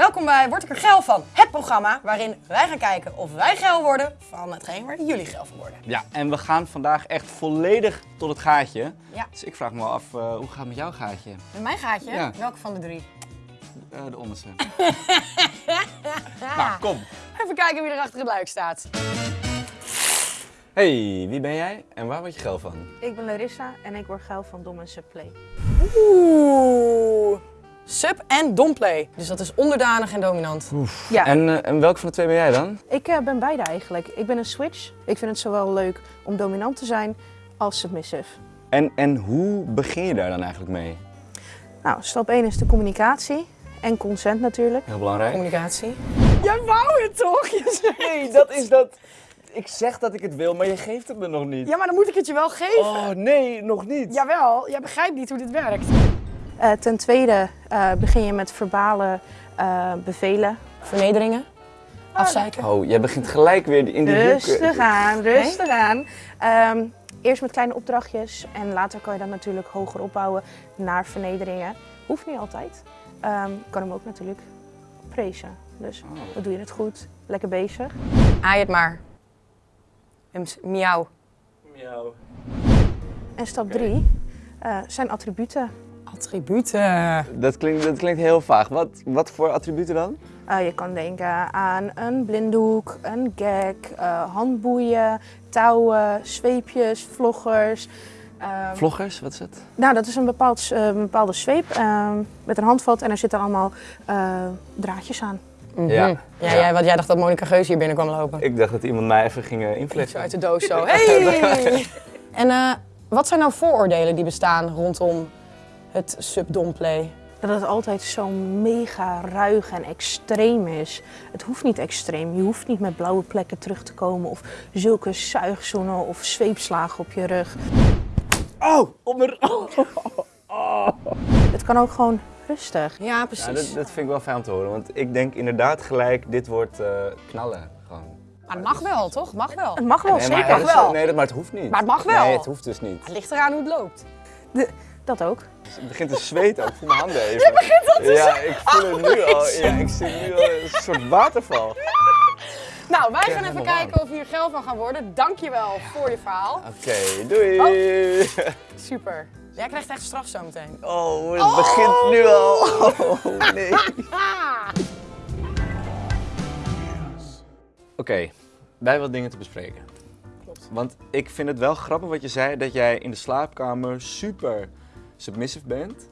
Welkom bij Word ik er geil van? Het programma waarin wij gaan kijken of wij geil worden van hetgeen waar jullie geil van worden. Ja, en we gaan vandaag echt volledig tot het gaatje. Ja. Dus ik vraag me wel af, eh, hoe gaat het met jouw gaatje? Met mijn gaatje? Ja. Welke van de drie? Eh, de onderste. nou, kom. Even kijken wie er achter het luik staat. Hey, wie ben jij en waar word je geil van? Ik ben Larissa en ik word geil van Dom en Subplay. Oeh. Sub en domplay. Dus dat is onderdanig en dominant. Ja, En, eh, en welke van de twee ben jij dan? ik eh, ben beide eigenlijk. Ik ben een switch. Ik vind het zowel leuk om dominant te zijn als submissive. En, en hoe begin je daar dan eigenlijk mee? Nou, stap 1 is de communicatie en consent natuurlijk. Heel belangrijk. Communicatie. Jij wou het toch? Nee, dat is dat. Ik zeg dat ik het wil, maar je geeft het me nog niet. Ja, maar dan moet ik het je wel geven. Oh, nee, nog niet. Jawel, jij begrijpt niet hoe dit werkt. Eh, ten tweede eh, begin je met verbale eh, bevelen. Vernederingen. Afzeiken. Oh, jij begint gelijk weer in die Rustig hoeken. aan, rustig aan. Ehm, eerst met kleine opdrachtjes en later kan je dat natuurlijk hoger opbouwen naar vernederingen. Hoeft niet altijd. Ehm kan hem ook natuurlijk prezen. Dus Oh. wat doe je het goed, lekker bezig. Aai het maar. Miauw. Miauw. En stap 3 zijn attributen. Attributen. Dat klinkt, dat klinkt heel vaag. Wat, wat voor attributen dan? Eh, je kan denken aan een blinddoek, een gag, eh, handboeien, touwen, zweepjes, vloggers. Ehm, Vloggers, wat is het? nou, dat is een, bepaald, eh, een bepaalde zweep ehm, met een handvat en er zitten allemaal eh, draadjes aan. Mhm. Ja. Ja, Jij, want jij dacht dat Monica Geus hier binnen kwam lopen. Ik dacht dat iemand mij even ging uh, Zo uit de doos zo. Hey! en eh, wat zijn nou vooroordelen die bestaan rondom het subdomplay? Dat het altijd zo mega ruig en extreem is. Het hoeft niet extreem. Je hoeft niet met blauwe plekken terug te komen of zulke zuigzoenen of zweepslagen op je rug. Oh, op mijn... Het kan ook gewoon rustig. Ja, precies. Ja, dat, dat vind ik wel fijn om te horen, want ik denk inderdaad gelijk, dit wordt eh, knallen. Gewoon. Maar het mag wel, toch? Het mag wel. Het mag wel, Nee, maar, zeker. is- wel. Nee, dat- maar het hoeft niet. Maar het mag wel. Nee, het hoeft dus niet. Het ligt eraan hoe het loopt. Dat ook. Het begint te zweten ook. Ik voel mijn handen even. Je begint al te Ja, ik voel het nu al. Ja, ik zie nu al een soort waterval. Nou, wij gaan even kijken of we hier geld van gaan worden. Dankjewel voor je verhaal. Oké, doei. Oh. Super. Jij krijgt echt straf zometeen. Oh, het begint nu al. Oh, nee. Oké, wij hebben wat dingen te bespreken. Klopt. Want ik vind het wel grappig wat je zei, dat jij in de slaapkamer super submissive bent.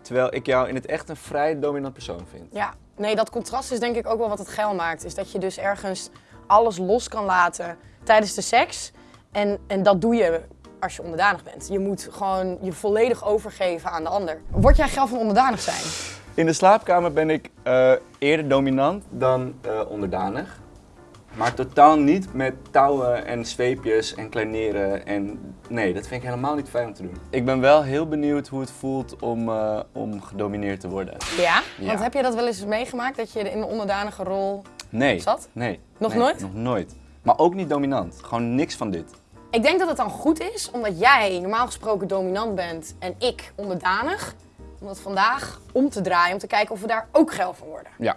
Terwijl ik jou in het echt een vrij dominant persoon vind. Ja, nee, dat contrast is denk ik ook wel wat het geil maakt. Is dat je dus ergens alles los kan laten tijdens de seks. En, en dat doe je als je onderdanig bent. Je moet gewoon je volledig overgeven aan de ander. Word jij geil van onderdanig zijn? In de slaapkamer ben ik eh, eerder dominant dan eh, onderdanig. Maar totaal niet met touwen en zweepjes en kleineren. En nee, dat vind ik helemaal niet fijn om te doen. Ik ben wel heel benieuwd hoe het voelt om, eh, om gedomineerd te worden. Ja? Ja. Want heb je dat wel eens meegemaakt, dat je in een onderdanige rol Nee. zat? Nee. Nog Nee, nooit? Nog nooit. Maar ook niet dominant. Gewoon niks van dit. Ik denk dat het dan goed is, omdat jij normaal gesproken dominant bent en ik onderdanig. Om dat vandaag om te draaien, om te kijken of we daar ook geil van worden. Ja.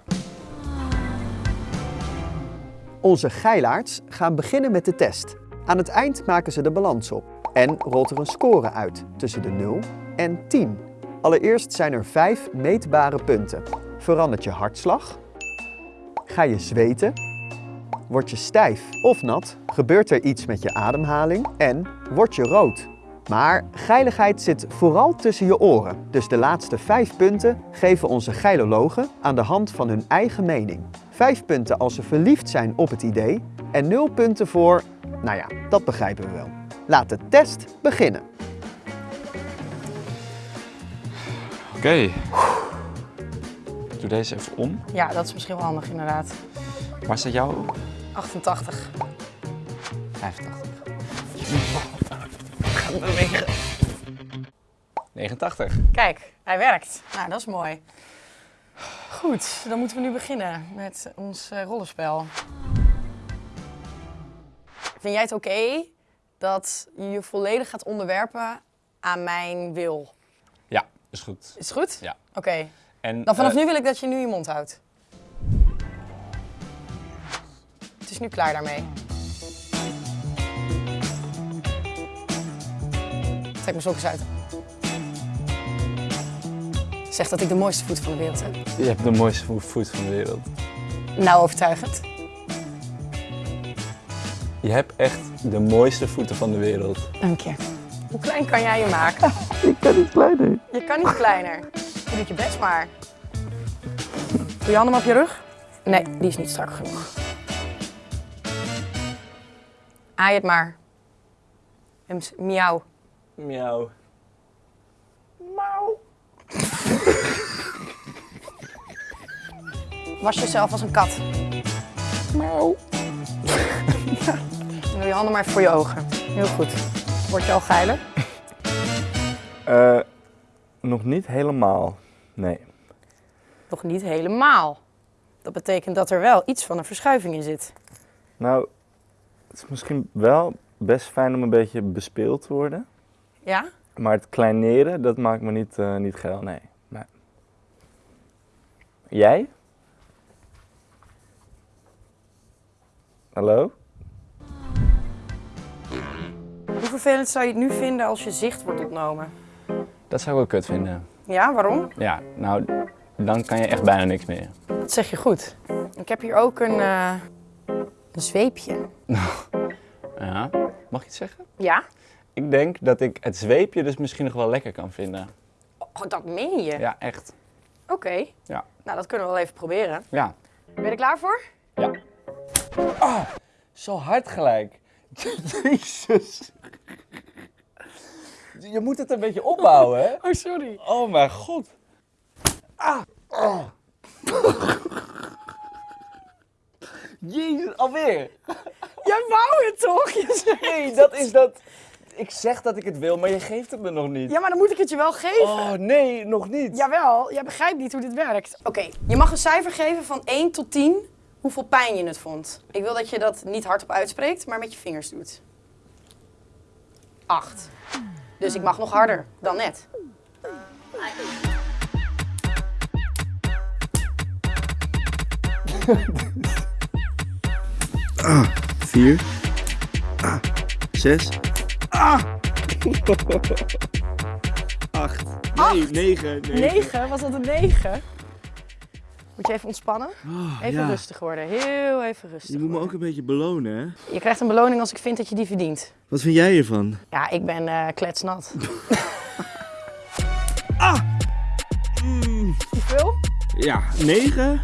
Onze geilaards gaan beginnen met de test. Aan het eind maken ze de balans op en rolt er een score uit tussen de 0 en 10. Allereerst zijn er 5 meetbare punten. Verandert je hartslag? Ga je zweten? Word je stijf of nat? Gebeurt er iets met je ademhaling? En word je rood? Maar geiligheid zit vooral tussen je oren. Dus de laatste 5 punten geven onze geilologen aan de hand van hun eigen mening. 5 punten als ze verliefd zijn op het idee en 0 punten voor, nou ja, dat begrijpen we wel. Laat de test beginnen. Oké. Doe deze even om. Ja, dat is misschien wel handig inderdaad. Waar staat jouw 88. 85. 89. Kijk, hij werkt. Nou, dat is mooi. Goed, dan moeten we nu beginnen met ons eh, rollenspel. Vind jij het oké dat je je volledig gaat onderwerpen aan mijn wil? Ja, is goed. Is goed? Ja. Oké. En Dan vanaf eh, nu wil ik dat je nu je mond houdt. Het is nu klaar daarmee. Trek mijn sokjes uit. Zeg dat ik de mooiste voet van de wereld heb. Je hebt de mooiste vo- voet van de wereld. Nou, overtuigend. Je hebt echt de mooiste voeten van de wereld. Dank je. Hoe klein kan jij je maken? Ik kan niet kleiner. Je kan niet kleiner. Je doet je best maar. Doe je handen op je rug? Nee, die is niet strak genoeg. Aai het maar. En s- Miauw. Miauw. Was jezelf als een kat. Miauw. En doe je handen maar voor je ogen. Heel goed. Word je al geiler? Eh, nog niet helemaal. Nee. Nog niet helemaal. Dat betekent dat er wel iets van een verschuiving in zit. Nou, het is misschien wel best fijn om een beetje bespeeld te worden. Ja? Maar het kleineren, dat maakt me niet, eh, niet geil, nee. nee. Jij? Hallo? Hoe vervelend zou je het nu vinden als je zicht wordt ontnomen? Dat zou ik wel kut vinden. Ja, waarom? Ja, nou, dan kan je echt bijna niks meer. Dat zeg je goed. Ik heb hier ook een, eh, een zweepje. Ja, mag ik iets zeggen? Ja? Ik denk dat ik het zweepje dus misschien nog wel lekker kan vinden. Oh, dat meen je? Ja, echt. Oké. Ja. Nou, dat kunnen we wel even proberen. Ja. Ben je er klaar voor? Ja. Ah, zo hard gelijk. Jezus. Je moet het een beetje opbouwen, hè? Oh, sorry. Oh mijn god. Ah. Oh. Jezus, alweer. Jij wou het toch? Je Nee, dat is dat. Ik zeg dat ik het wil, maar je geeft het me nog niet. Ja, maar dan moet ik het je wel geven. Oh nee, nog niet. Jawel, jij begrijpt niet hoe dit werkt. Oké, je mag een cijfer geven van 1 tot 10 hoeveel pijn je het vond. Ik wil dat je dat niet hardop uitspreekt, maar met je vingers doet. 8. Dus ik mag nog harder dan net. Vier. Ah. Zes. Ah. Acht. Nee, negen. 9? Was dat een 9? Moet je even ontspannen? Even ja. rustig worden. Heel even rustig. Je moet me ook een beetje belonen, hè? Je krijgt een beloning als ik vind dat je die verdient. Wat vind jij hiervan? Ja, ik ben eh, kletsnat. Hoeveel? Ja, negen.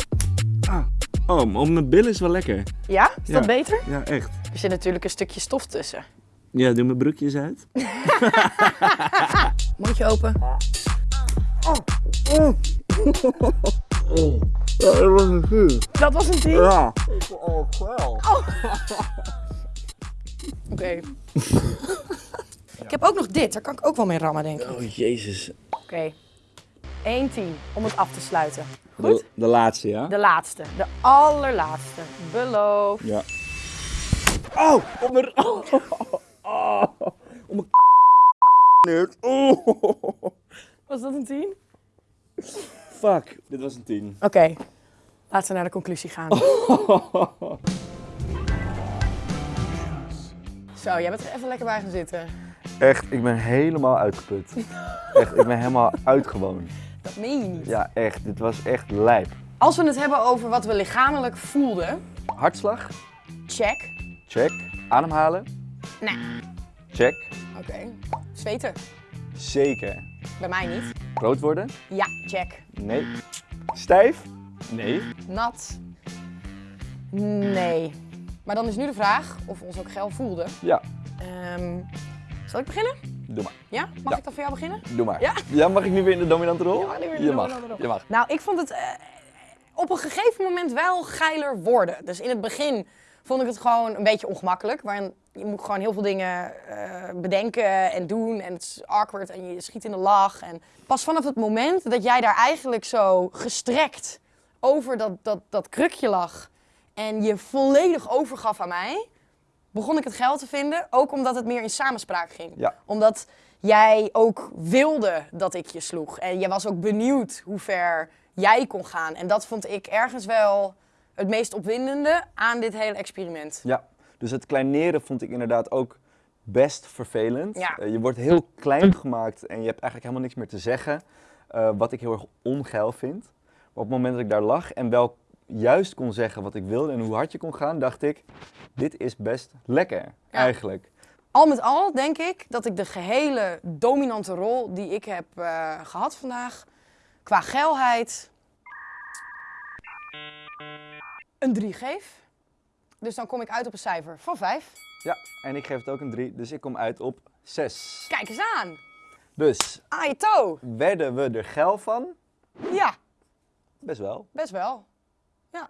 Ah. Oh, mijn bil is wel lekker. Ja? Is Ja. dat beter? Ja, echt. Er zit natuurlijk een stukje stof tussen. Ja, doe mijn broekjes uit. Mondje open. Ja, dat was een vuur. Dat was een 10? Ja. Oh, wel. Oké. ik heb ook nog dit, daar kan ik ook wel mee rammen, denk ik. Oké. Oh, jezus. 1 10 om het af te sluiten. Goed? De, de laatste, ja? De laatste, de allerlaatste. Beloof. Ja. Oh, op mijn... Oh, oh, mijn nerd. Oh. Was dat een 10? Fuck, dit was een 10. Oké, laten we naar de conclusie gaan. Zo, jij bent er even lekker bij gaan zitten. Echt, ik ben helemaal uitgeput. Echt, ik ben helemaal uitgewoond. Dat meen je niet. Ja, echt, dit was echt lijp. Als we het hebben over wat we lichamelijk voelden, Hartslag, check. check. Ademhalen, Nee. check. Oké. Zweten. Zeker. Bij mij niet. Rood worden? Ja, check. Nee. Stijf? Nee. Nat. Nee. Maar dan is nu de vraag of we ons ook geil voelden. Ja, Ehm, zal ik beginnen? doe maar. Ja? Mag Ja. ik dan voor jou beginnen? Doe maar. Ja? mag ik nu weer in de dominante rol? Ja, mag nu weer in de je mag. dominante rol. Je mag. Nou, ik vond het eh, op een gegeven moment wel geiler worden. Dus in het begin vond ik het gewoon een beetje ongemakkelijk. Waarin je moet gewoon heel veel dingen eh, bedenken en doen. En het is awkward en je schiet in de lach. En pas vanaf het moment dat jij daar eigenlijk zo gestrekt over dat, dat, dat krukje lag. En je volledig overgaf aan mij. Begon ik het geld te vinden. Ook omdat het meer in samenspraak ging. Ja. Omdat jij ook wilde dat ik je sloeg. En jij was ook benieuwd hoe ver jij kon gaan. En dat vond ik ergens wel het meest opwindende aan dit hele experiment. Ja, dus het kleineren vond ik inderdaad ook best vervelend. Ja. Eh, je wordt heel klein gemaakt en je hebt eigenlijk helemaal niks meer te zeggen. eh, wat ik heel erg ongeil vind. Maar op het moment dat ik daar lag en wel juist kon zeggen wat ik wilde en hoe hard je kon gaan, dacht ik, dit is best lekker eigenlijk. Al met al denk ik dat ik de gehele dominante rol die ik heb eh, gehad vandaag, qua geilheid, een 3 geef. Dus dan kom ik uit op een cijfer van 5. Ja, en ik geef het ook een 3, dus ik kom uit op 6. Kijk eens aan. Dus toe. werden we er geil van? Ja, Best wel. best wel. Ja.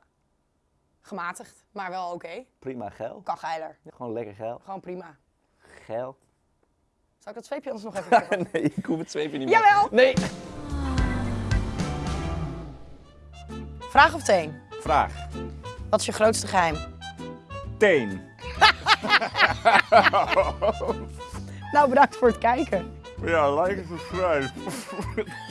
Gematigd, maar wel oké. Prima geil. Kan geiler. Gewoon lekker geil. Gewoon prima. Geil. Zal ik dat zweepje anders nog even pakken? nee, ik hoef het zweepje niet meer. Jawel! Nee. Vraag of teen? Vraag. Wat is je grootste geheim? Teen. Nou, bedankt voor het kijken. Ja, like en subscribe.